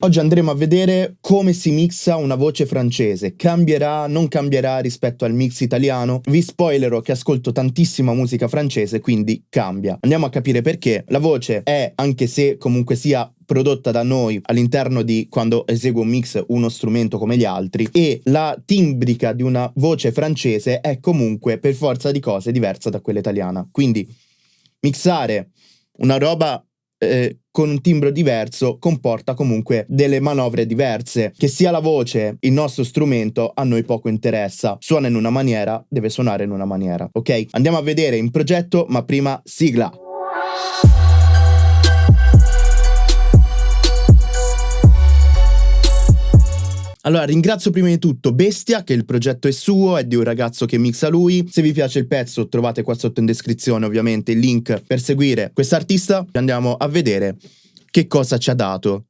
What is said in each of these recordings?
Oggi andremo a vedere come si mixa una voce francese, cambierà, non cambierà rispetto al mix italiano. Vi spoilerò che ascolto tantissima musica francese, quindi cambia. Andiamo a capire perché. La voce è, anche se comunque sia prodotta da noi all'interno di quando eseguo un mix uno strumento come gli altri e la timbrica di una voce francese è comunque per forza di cose diversa da quella italiana. Quindi mixare una roba eh, con un timbro diverso comporta comunque delle manovre diverse. Che sia la voce, il nostro strumento, a noi poco interessa. Suona in una maniera, deve suonare in una maniera, ok? Andiamo a vedere in progetto, ma prima sigla. Allora, ringrazio prima di tutto Bestia, che il progetto è suo, è di un ragazzo che mixa lui. Se vi piace il pezzo, trovate qua sotto in descrizione ovviamente il link per seguire quest'artista. Andiamo a vedere che cosa ci ha dato.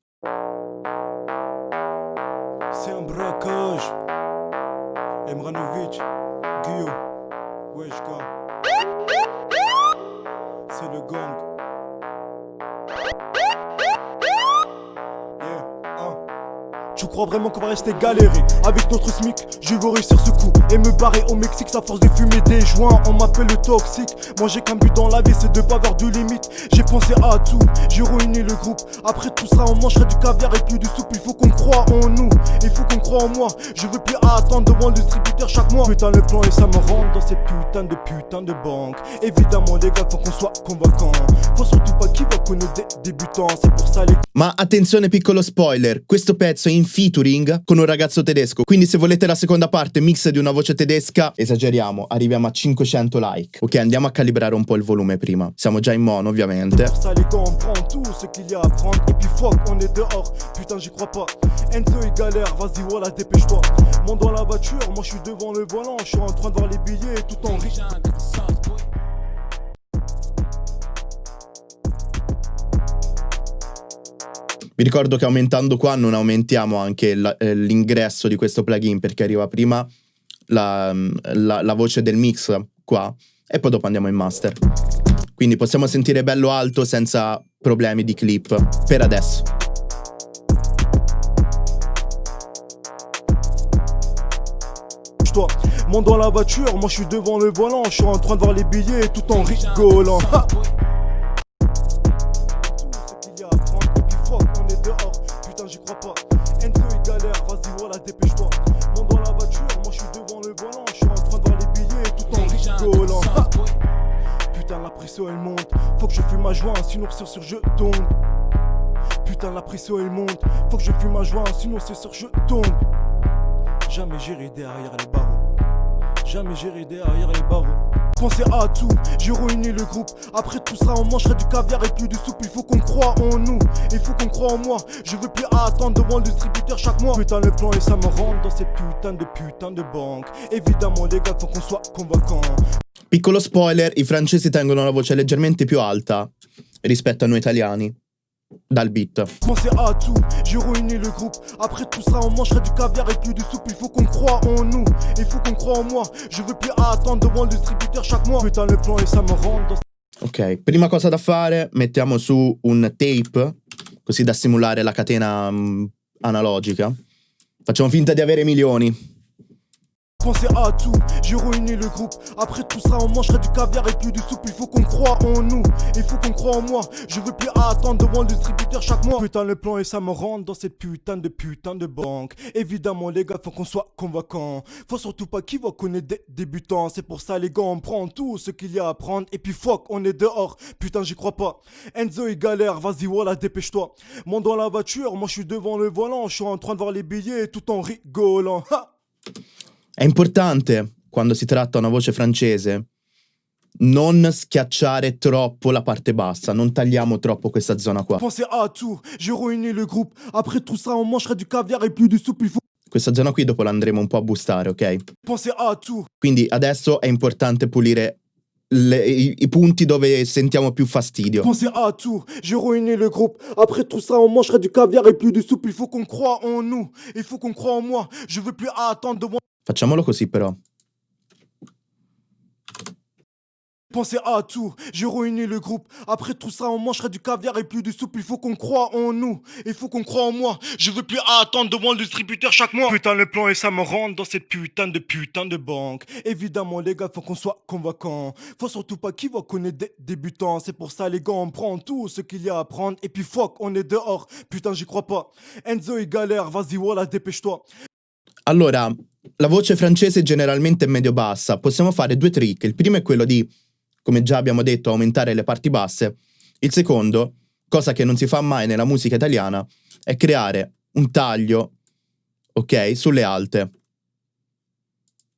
Tu crois vraiment qu'on va rester galérer Avec notre SMIC, je veux réussir ce coup Et me barrer au Mexique, ça force de fumer des joints. On m'appelle le toxique. Moi j'ai qu'un but dans la vie, c'est de pas avoir de limite. J'ai pensé à tout, j'ai ruiné le groupe. Après tout ça, on mangerait du caviar et plus du soupe. Il faut qu'on croit en nous, il faut qu'on croit en moi. Je veux plus attendre devant le distributeur chaque mois. Putain le plan et ça me rentre dans ces putains de putains de banques Évidemment les gars, faut qu'on soit convaincant. Faut surtout pas qui va connaître des débutants C'est pour ça les... Ma attenzione piccolo spoiler, questo pezzo è in featuring con un ragazzo tedesco. Quindi se volete la seconda parte mix di una voce tedesca, esageriamo, arriviamo a 500 like. Ok, andiamo a calibrare un po' il volume prima. Siamo già in mono ovviamente. Ça les gars, on prend tout ce qu'il y a à prendre et puis fuck, on est dehors. Putain, j'y crois pas. Enzo il galère, vas-y voilà, dépêche-toi. Monte dans la voiture, moi je suis devant le volant, je suis en train de voir les billets tout en riche. Vi ricordo che aumentando qua non aumentiamo anche eh, l'ingresso di questo plugin perché arriva prima la, la, la voce del mix qua e poi dopo andiamo in master. Quindi possiamo sentire bello alto senza problemi di clip per adesso. Monte dans la voiture, moi je suis devant le volant, je suis en train de voir les billets tout en rigolant. Monte. Faut que je fume ma joie, sinon c'est sur je tombe. Putain, la pression elle monte. Faut que je fume ma joie, sinon c'est sur je tombe. Jamais j'irai derrière les barreaux. Jamais j'irai derrière les barreaux. Pensez à tout, j'ai ruiné le groupe. Après tout ça, on mangerait du caviar et plus de soupe. Il faut qu'on croit en nous, il faut qu'on croit en moi. Je veux plus attendre devant le distributeur chaque mois. Putain, le plan et ça me rentre dans ces putains de putains de banques. Évidemment, les gars, faut qu'on soit convaincants. Piccolo spoiler, i francesi tengono la voce leggermente più alta rispetto a noi italiani. Dal beat. Pensez à tout, j'ai ruiné le groupe. Après tout ça, on mangerait du caviar et plus de soupe. Il faut qu'on croit en nous, il faut qu'on croit en moi. Je veux plus attendre devant le distributeur chaque mois. Putain, le plan et ça me rend dans... Ok, prima cosa da fare, mettiamo su un tape, così da simulare la catena um, analogica. Facciamo finta di avere milioni. Pensez à tout, j'ai ruiné le groupe. Après tout ça on mangerait du caviar et plus de soupe. Il faut qu'on croit en nous, il faut qu'on croit en moi. Je veux plus attendre devant le distributeur chaque mois. Putain le plan et ça me rentre dans cette putain de putain de banque. Évidemment les gars faut qu'on soit convaincant Faut surtout pas qui va connaître des débutants. C'est pour ça les gars on prend tout ce qu'il y a à prendre. Et puis fuck on est dehors, putain j'y crois pas. Enzo il galère, vas-y voilà dépêche-toi. Monte dans la voiture, moi je suis devant le volant. Je suis en train de voir les billets tout en rigolant. Ha È importante, quando si tratta una voce francese, non schiacciare troppo la parte bassa, non tagliamo troppo questa zona qua. Questa zona qui dopo l'andremo un po' a boostare, ok? Tout. Quindi adesso è importante pulire le, i, i, punti dove sentiamo più fastidio. Pensez à tout, j'ai ruiné le groupe. Après tout ça, on mangerait du caviar et plus de soupe. Il faut qu'on croit en nous, il faut qu'on croit en moi. Je veux plus attendre de moi. Facciamolo però. pensé à tout, j'ai ruiné le groupe. Après tout ça, on mangerait du caviar et plus de soupe. Il faut qu'on croit en nous, il faut qu'on croit en moi. Je veux plus attendre devant le distributeur chaque mois. Putain, le plan et ça me rentre dans cette putain de putain de banque. Évidemment, les gars, faut qu'on soit convaincant. Faut surtout pas qui va connaître des débutants. C'est pour ça, les gars, on prend tout ce qu'il y a à prendre. Et puis, fuck, on est dehors. Putain, j'y crois pas. Enzo est galère, vas-y, voilà, dépêche-toi. Allora, la voce francese generalmente è medio-bassa. Possiamo fare due trick. Il primo è quello di, come già abbiamo detto, aumentare le parti basse. Il secondo, cosa che non si fa mai nella musica italiana, è creare un taglio, ok, sulle alte.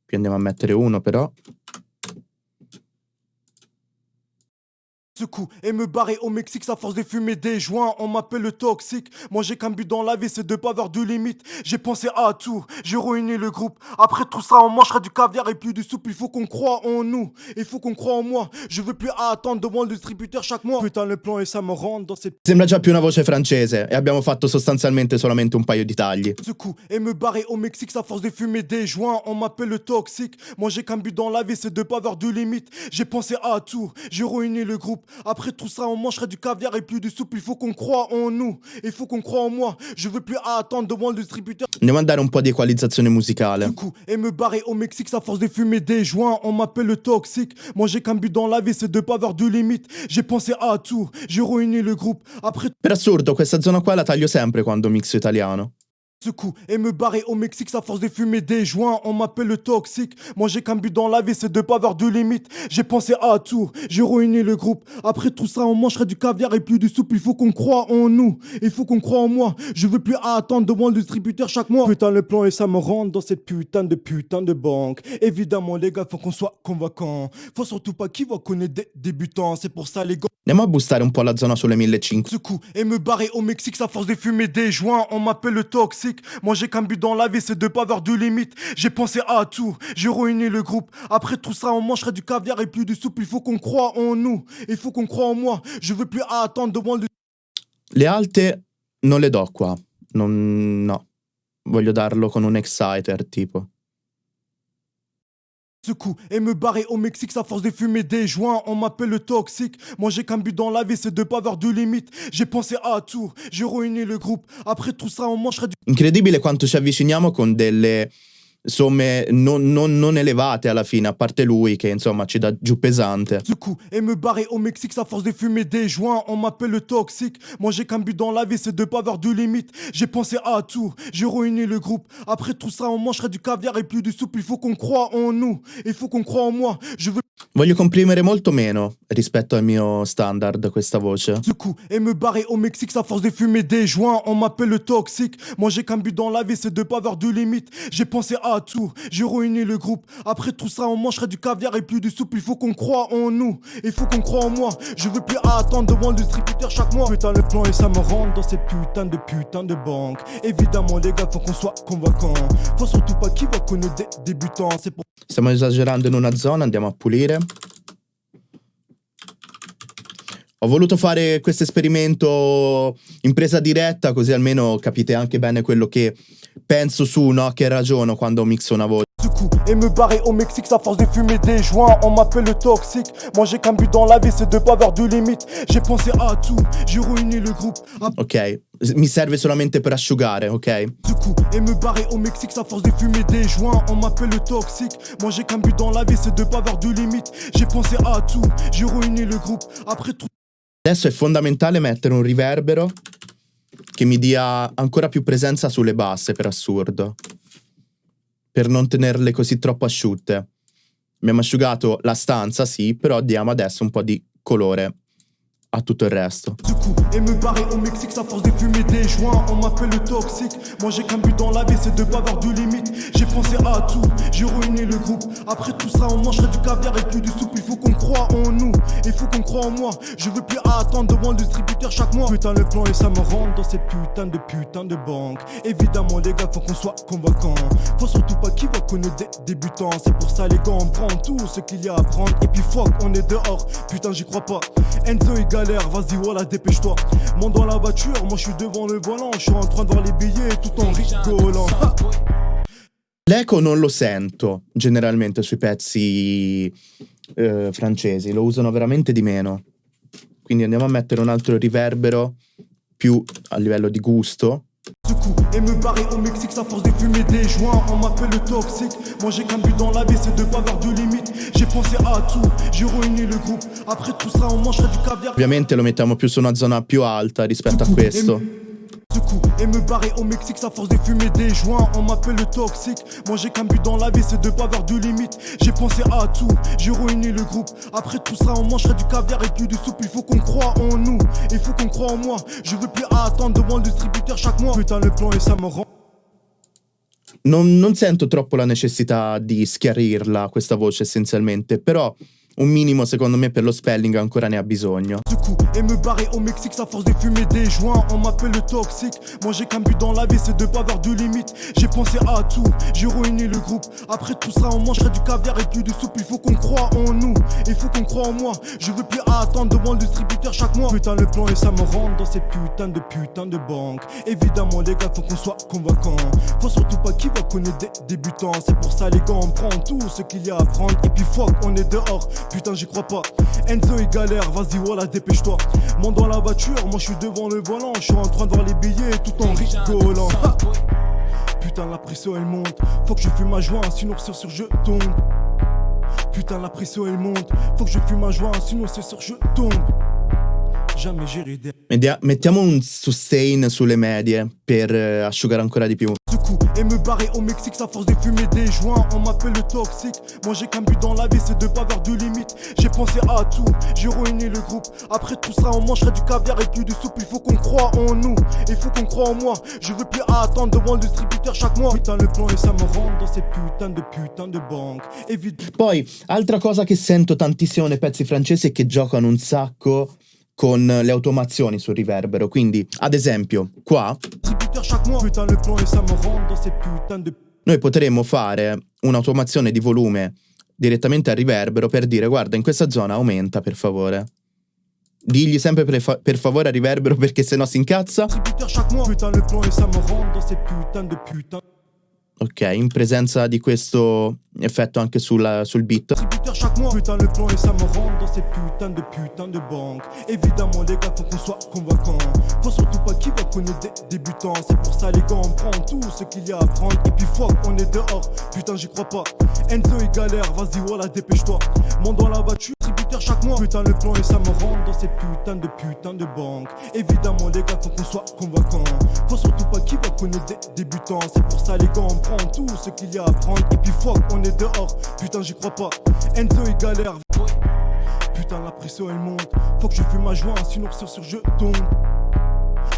Qui andiamo a mettere uno però. Ce coup et me barrer au Mexique, ça force de fumer des joints. On m'appelle le toxique. Moi j'ai qu'un but dans la vie, c'est de pas avoir de limite. J'ai pensé à tout, j'ai ruiné le groupe. Après tout ça, on mangera du caviar et plus de soupe. Il faut qu'on croit en nous, il faut qu'on croit en moi. Je veux plus attendre devant le distributeur chaque mois. Putain, le plan et ça me rend dans cette. Sembra già più una voce francese e abbiamo fatto sostanzialmente solamente un paio di tagli. Ce coup et me barrer au Mexique, ça force de fumer des joints. On m'appelle le toxique. Moi j'ai qu'un but dans la vie, c'est de pas avoir de limite. J'ai pensé à tout, j'ai ruiné le groupe. Après tout ça, on mangerait du caviar et plus de soupe. Il faut qu'on croit en nous. Il faut qu'on croit en moi. Je veux plus attendre devant le distributeur. Andiamo a dare un po' di equalizzazione musicale. Du coup, et me barrer au Mexique, ça force de fumer des joints. On m'appelle le toxique. Moi, j'ai qu'un but dans la vie, c'est de pas avoir de limite. J'ai pensé à tout. J'ai ruiné le groupe. Après Per assurdo, questa zona qua la taglio sempre quando mixo italiano. Ce coup et me barrer au Mexique, ça force de fumer des joints. On m'appelle le toxique. Moi, j'ai qu'un but dans la vie, c'est de pas avoir de limite. J'ai pensé à tout. J'ai ruiné le groupe. Après tout ça, on mangerait du caviar et plus de soupe. Il faut qu'on croit en nous. Il faut qu'on croit en moi. Je veux plus attendre devant le distributeur chaque mois. Putain, le plan et ça me rentre dans cette putain de putain de banque. Évidemment, les gars, faut qu'on soit convaincant. Faut surtout pas qui va connaître des débutants. C'est pour ça, les gars. Andiamo a boostare un po' la zona sulle 1500. Ce coup et me barrer au Mexique, ça force de fumer des joints. On m'appelle le toxique. Moi, j'ai qu'un but dans la vie, c'est de pas avoir de limite. J'ai pensé à tout. J'ai ruiné le groupe. Après tout ça, on mangerait du caviar et plus de soupe. Il faut qu'on croit en nous. Il faut qu'on croit en moi. Je veux plus attendre devant le Le alte non le do qua. Non, no. Voglio darlo con un exciter tipo. Et me barrer au Mexique, ça force de fumer des joints. On m'appelle le toxique. Moi j'ai qu'un but dans la vie, c'est de pas avoir de limite. J'ai pensé à tout, j'ai ruiné le groupe. Après tout ça, on mangerait du Incredibile quanto ci avviciniamo con delle somme non, non- non elevate alla fine, a parte lui che insomma ci dà giù pesante. ce coup et me barrer au Mexique, ça force de fumer des joints. On m'appelle le toxique. Moi j'ai qu'un but dans la vie, c'est de pas avoir de limite. J'ai pensé à tout, j'ai ruiné le groupe. Après tout ça, on mangerait du caviar et plus de soupe. Il faut qu'on croit en nous. Il faut qu'on croit en moi. Je veux Voglio comprimere molto meno rispetto al mio standard questa voce. ce coup et me barrer au Mexique, ça force de fumer des joints. On m'appelle le toxique. Moi j'ai qu'un but dans la vie, c'est de pas avoir de limite. J'ai pensé à tout, j'ai ruiné le groupe. Après tout ça, on mangerait du caviar et plus de soupe. Il faut qu'on croit en nous. Il faut qu'on croit en moi. Je veux plus attendre devant le distributeur chaque mois. Putain, le plan et ça me rentre dans cette putain de putain de banque. Évidemment, les gars, faut qu'on soit convaincant. Faut surtout pas qui va connaître des débutants. C'est pour Stiamo esagerando in una zona, andiamo a pulire. Ho voluto fare questo esperimento in presa diretta, così almeno capite anche bene quello che penso su, no? Che ragiono quando mixo una voce. Et me barrer au Mexique, ça force de fumer des joints. On m'appelle le toxique. Moi j'ai qu'un but dans la vie, c'est de pas avoir de limite. J'ai pensé à tout, j'ai ruiné le groupe. Ok? Mi serve solamente per asciugare, ok? et me barrer au Mexique, ça force de fumer des joints. On m'appelle le toxique. Moi j'ai qu'un but dans la vie, c'est de pas avoir de limite. J'ai pensé à tout, j'ai ruiné le groupe. Après tout. Adesso è fondamentale mettere un riverbero che mi dia ancora più presenza sulle basse, per assurdo. Per non tenerle così troppo asciutte. Abbiamo asciugato la stanza, sì, però diamo adesso un po' di colore a tutto il resto. Du coup, et me barrer au Mexique, ça force de fumer des joints. On m'appelle le toxique. Moi j'ai qu'un but dans la vie, c'est de pas avoir de limite. J'ai pensé à tout, j'ai ruiné le groupe. Après tout ça, on mangerait du caviar et plus de soupe. Il faut qu'on croit en nous, il faut qu'on croit en moi. Je veux plus attendre devant le distributeur chaque mois. Putain, le plan et ça me rentre dans cette putain de putain de banque. Évidemment, les gars, faut qu'on soit convaincant. Faut surtout pas qui va connaître des débutants. C'est pour ça, les gars, on prend tout ce qu'il y a à prendre. Et puis fuck, on est dehors. Putain, j'y crois pas. Enzo est galère, vas-y, voilà, dépêche-toi. Monte dans la voiture, moi je suis devant le volant. Je suis en train de voir les billets tout en rigolant. Ha L'eco non lo sento generalmente sui pezzi eh, francesi, lo usano veramente di meno. Quindi andiamo a mettere un altro riverbero più a livello di gusto. Secoue et me barrer au Mexique, ça force de fumer des joints. On m'appelle le toxique. Moi j'ai qu'un but dans la vie, c'est de pas avoir de limite. J'ai pensé à tout, j'ai ruiné le groupe. Après tout ça, on mangerait du caviar. Ovviamente lo mettiamo più su una zona più alta rispetto a questo. Secoue et me barrer au Mexique, ça force de fumer des joints. On m'appelle le toxique. Moi j'ai qu'un but dans la vie, c'est de pas avoir de limite. J'ai pensé à tout, j'ai ruiné le groupe. Après tout ça, on mangerait du caviar et de soupe. Il faut qu'on croit en nous, il faut qu'on croit en moi. Je veux plus attendre devant le distributeur chaque mois. Putain, le plan et ça me rend. Non, non sento troppo la necessità di schiarirla questa voce essenzialmente, però un minimo secondo me per lo spelling ancora ne ha bisogno. Secoue et me barrer au Mexique, ça force de fumer des joints. On m'appelle le toxique. Moi j'ai qu'un but dans la vie, c'est de pas avoir de limite. J'ai pensé à tout, j'ai ruiné le groupe. Après tout ça, on mangerait du caviar et plus de soupe. Il faut qu'on croit en nous, il faut qu'on croit en moi. Je veux plus attendre devant le distributeur chaque mois. Putain, le plan et ça me rentre dans ces putains de putains de banques. Évidemment, les gars, faut qu'on soit convaincants. Faut surtout pas qui va connaître des débutants. C'est pour ça, les gars, on prend tout ce qu'il y a à prendre. Et puis fuck, on est dehors. Putain, j'y crois pas. Enzo est galère, vas-y, voilà, dépêche-toi. Monte dans la voiture, moi je suis devant le volant. Je suis en train de voir les billets tout en rigolant. Ha Putain, la pression elle monte. Faut que je fume ma joint, sinon c'est sûr je tombe. Putain, la pression elle monte. Faut que je fume ma joint, sinon c'est sûr je tombe. Media- mettiamo un sustain sulle medie per eh, asciugare ancora di più. Secoue et me barrer au Mexique, ça force de fumer des joints. On m'appelle le toxique. Moi j'ai qu'un but dans la vie, c'est de pas avoir de limite. J'ai pensé à tout, j'ai ruiné le groupe. Après tout ça, on mangerait du caviar et plus de soupe. Il faut qu'on croit en nous, il faut qu'on croit en moi. Je veux plus attendre devant le distributeur chaque mois. Putain, le plan et ça me rentre dans ces putains de putains de banques. Évidemment. Poi, altra cosa che sento tantissimo nei pezzi francesi è che giocano un sacco con le automazioni sul riverbero. Quindi, ad esempio, qua noi potremmo fare un'automazione di volume direttamente al riverbero per dire guarda in questa zona aumenta per favore. Digli sempre per, fa- per favore al riverbero perché sennò si incazza. Ok, in presenza di questo effetto anche sulla- sul beat. Putain, le plan et ça me rentre dans ces putains de putains de banques. Évidemment, les gars, faut qu'on soit convaincants. Faut surtout pas qui va connaître des débutants. C'est pour ça, les gars, on prend tout ce qu'il y a à prendre. Et puis, fuck, on est dehors. Putain, j'y crois pas. Enzo est galère, vas-y, voilà, dépêche-toi. Monte dans la voiture, distributeur chaque mois. Putain, le plan et ça me rentre dans ces putains de putains de banques. Évidemment, les gars, faut qu'on soit convaincants. Faut surtout pas qui va connaître des débutants. C'est pour ça, les gars, on prend tout ce qu'il y a à prendre. Et puis, fuck, on est dehors. Putain, j'y crois pas. Enzo est galère. Putain, la pression elle monte. Faut que je fume ma joint, sinon c'est sûr je tombe.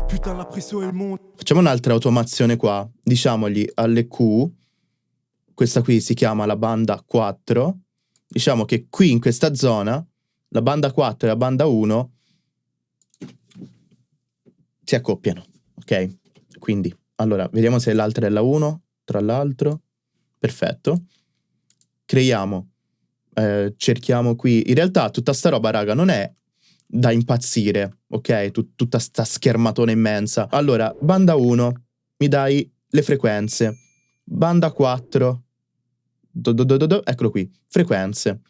Putain, la pression elle monte. Facciamo un'altra automazione qua. Diciamogli alle Q, questa qui si chiama la banda 4. Diciamo che qui in questa zona, la banda 4 e la banda 1 si accoppiano, ok? Quindi, allora, vediamo se l'altra è la 1, tra l'altro. Perfetto. Creiamo, eh, cerchiamo qui. In realtà tutta sta roba, raga, non è da impazzire, ok? Tut- tutta sta schermatona immensa. Allora, banda 1, mi dai le frequenze. Banda 4, do- do- do- eccolo qui, frequenze.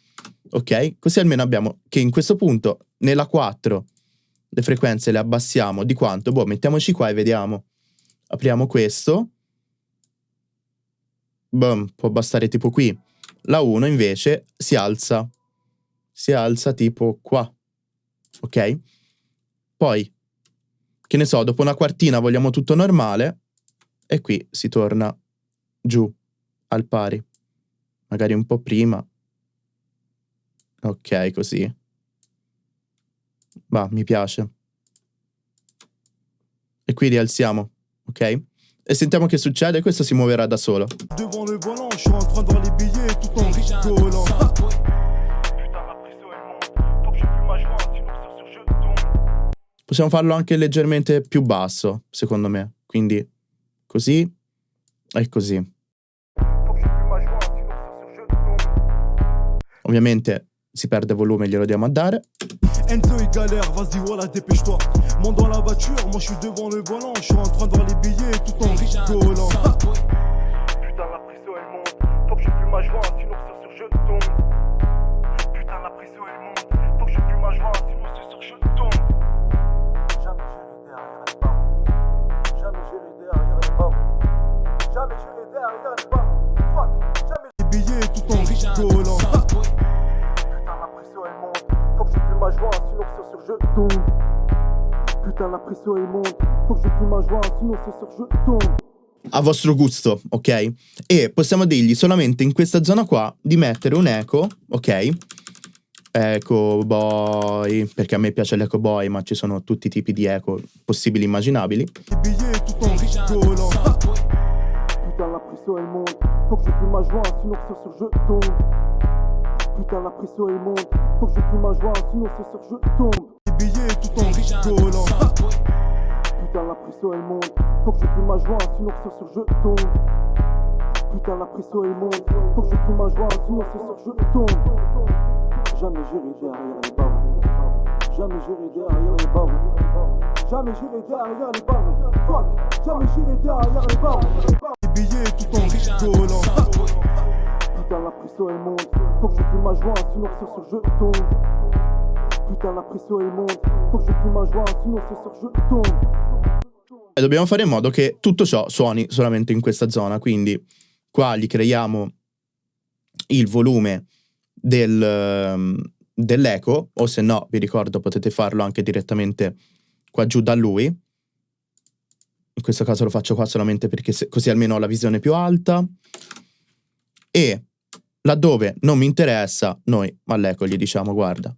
Ok? Così almeno abbiamo che in questo punto, nella 4, le frequenze le abbassiamo di quanto? Boh, mettiamoci qua e vediamo. Apriamo questo. Boom, può bastare tipo qui. La 1 invece si alza. Si alza tipo qua. Ok? Poi, che ne so, dopo una quartina vogliamo tutto normale e qui si torna giù al pari magari un po' prima. Ok, così. Va, mi piace. E qui rialziamo, ok? E sentiamo che succede, questo si muoverà da solo. Possiamo farlo anche leggermente più basso, secondo me. Quindi così e così. Ovviamente si perde volume, glielo diamo a dare. Enzo il galère, vas-y voilà dépêche-toi. Monte dans la voiture, moi je suis devant le volant. Je suis en train de voir les billets tout en rigolant. Putain la prison elle monte. Faut que je fume ma joie, sinon c'est sûr je tombe. Putain la prison elle monte. Faut que je fume ma joie, sinon c'est sûr je tombe. Jamais j'irai derrière les barres Jamais j'irai derrière les barres Jamais j'irai derrière les barres joie, sinon c'est sûr je tombe. Putain, la pression elle monte. Faut que je fume ma joie, sinon c'est sûr je tombe. a vostro gusto, ok? E possiamo dirgli solamente in questa zona qua di mettere un eco, ok? Eco boy, perché a me piace l'eco boy, ma ci sono tutti i tipi di eco possibili e immaginabili. Putain, la pression elle monte. Faut que je fume ma joie, sinon c'est sûr je tombe. Putain, la pression elle monte. Faut que je fume ma joie, sinon c'est sûr je tombe. Les billets tout en rigolant. Putain, la pression elle monte. Faut que je fume ma joie, sinon c'est sûr je tombe. Putain, la pression elle monte. Faut que je fume ma joie, sinon c'est sûr je tombe. Jamais j'irai derrière les barreaux. Jamais j'irai derrière les barreaux. Jamais j'irai derrière les barreaux. Fuck, jamais j'irai derrière les barreaux. Les billets tout en rigolant. Putain, la pression elle monte. Faut que je fume ma joie, sinon c'est sûr je tombe. Putain, la pression elle monte. Faut que je fume ma joie, sinon c'est sûr je tombe. E dobbiamo fare in modo che tutto ciò suoni solamente in questa zona, quindi qua gli creiamo il volume del, ehm, dell'eco, o se no, vi ricordo, potete farlo anche direttamente qua giù da lui. In questo caso lo faccio qua solamente perché se- così almeno ho la visione più alta. E laddove non mi interessa, noi all'eco gli diciamo guarda,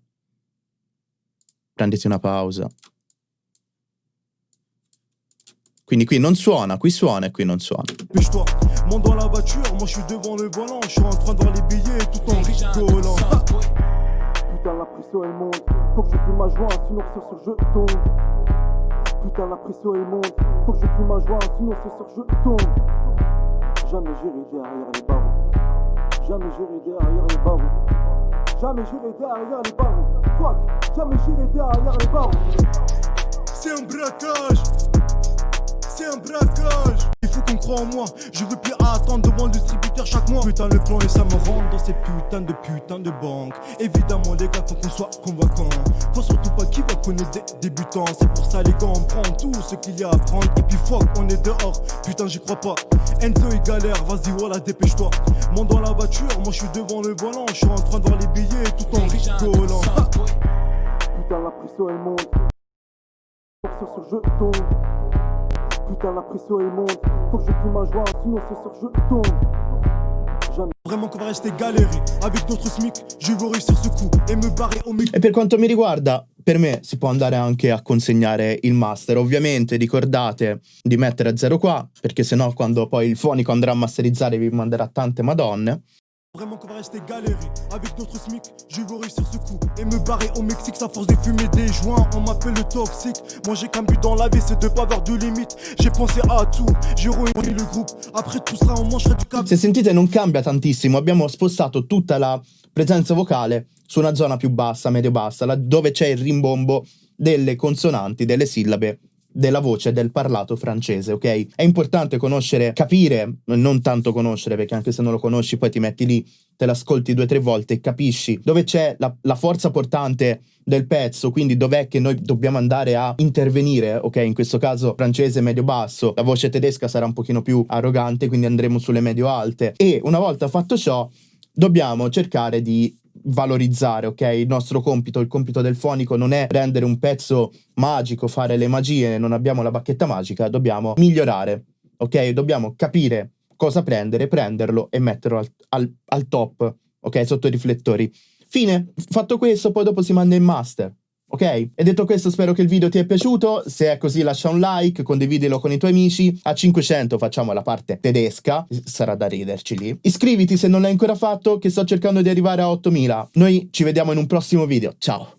prenditi una pausa. Quindi qui non suona, qui suona e qui non suona. Dépêche-toi, monte dans la voiture, moi je suis devant le volant, je suis en train de voir les billets tout en rigolant. Putain, la pression elle monte, faut que je fume ma joie, sinon c'est sûr je tombe. Putain, la pression elle monte, faut que je fume ma joie, sinon c'est sûr je tombe. Jamais j'irai derrière les barreaux. Jamais j'irai derrière les barreaux. Jamais j'irai derrière les barreaux. Fuck, jamais j'irai derrière les barreaux. C'est un braquage. C'est un braquage qu'on croit en moi. Je veux plus attendre devant le distributeur chaque mois. Putain le plan et ça me rentre dans ces putains de putains de banques Évidemment les gars faut qu'on soit convaincant Faut surtout pas qui va connaître des débutants. C'est pour ça les gars on prend tout ce qu'il y a à prendre. Et puis fuck on est dehors. Putain j'y crois pas. Enzo il galère. Vas-y voilà dépêche-toi. Monte dans la voiture. Moi je suis devant le volant. Je suis en train de voir les billets tout en rigolant. Putain la pression elle monte. Sur ce je tombe Putain la pression elle monte Faut que je fume ma joie sinon c'est sûr je tombe. Jamais. Vraiment qu'on va rester galérer Avec notre SMIC. Je veux réussir ce coup Et me barrer au mec E per quanto mi riguarda, per me si può andare anche a consegnare il master. Ovviamente ricordate di mettere a zero qua, perché sennò quando poi il fonico andrà a masterizzare vi manderà tante madonne. Vraiment qu'on va rester galérer Avec notre SMIC Je veux réussir ce coup Et me barrer au Mexique Ça force de fumer des joints On m'appelle le toxique. Moi j'ai qu'un but dans la vie C'est de pas avoir de limite. J'ai pensé à tout J'ai ruiné le groupe. Après tout ça on mangerait du câble. Se sentite non cambia tantissimo, abbiamo spostato tutta la presenza vocale su una zona più bassa, medio-bassa, là dove c'è il rimbombo delle consonanti, delle sillabe della voce del parlato francese, ok? È importante conoscere, capire, non tanto conoscere, perché anche se non lo conosci poi ti metti lì, te l'ascolti due o tre volte e capisci dove c'è la, la forza portante del pezzo, quindi dov'è che noi dobbiamo andare a intervenire, ok? In questo caso francese medio-basso, la voce tedesca sarà un pochino più arrogante, quindi andremo sulle medio-alte. E una volta fatto ciò, dobbiamo cercare di valorizzare, ok? Il nostro compito, il compito del fonico non è rendere un pezzo magico, fare le magie, non abbiamo la bacchetta magica, dobbiamo migliorare, ok? Dobbiamo capire cosa prendere, prenderlo e metterlo al, al- al top, ok? Sotto i riflettori. Fine, fatto questo, poi dopo si manda in master. Ok? E detto questo, spero che il video ti è piaciuto. Se è così, lascia un like, condividilo con i tuoi amici. A 500 facciamo la parte tedesca, sarà da riderci lì. Iscriviti se non l'hai ancora fatto, che sto cercando di arrivare a 8000. Noi ci vediamo in un prossimo video. Ciao!